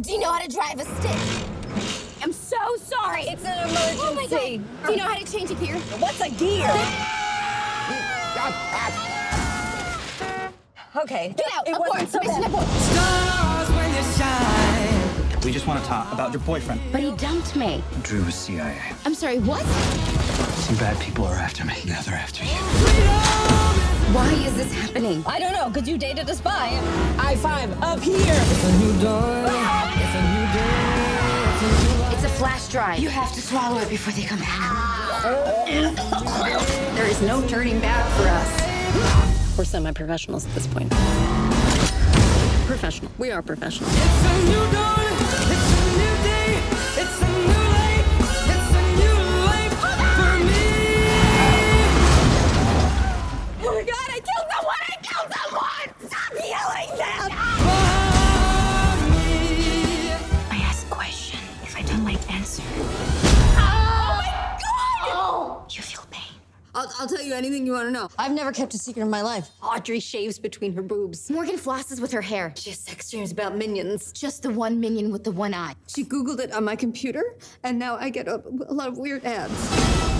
Do you know how to drive a stick? I'm so sorry. It's an emergency. Oh my god. Do you know how to change a gear? What's a gear? okay. Get out. It abort. wasn't so We just want to talk about your boyfriend. But he dumped me. Drew was CIA. I'm sorry, what? Some bad people are after me. Now they're after you. Why is this happening? I don't know, because you dated a spy. I five up here. Flash drive. You have to swallow it before they come back. there is no turning back for us. We're semi-professionals at this point. Professional. We are professional. I'll, I'll tell you anything you want to know. I've never kept a secret in my life. Audrey shaves between her boobs. Morgan flosses with her hair. She has sex dreams about minions. Just the one minion with the one eye. She Googled it on my computer, and now I get a, a lot of weird ads.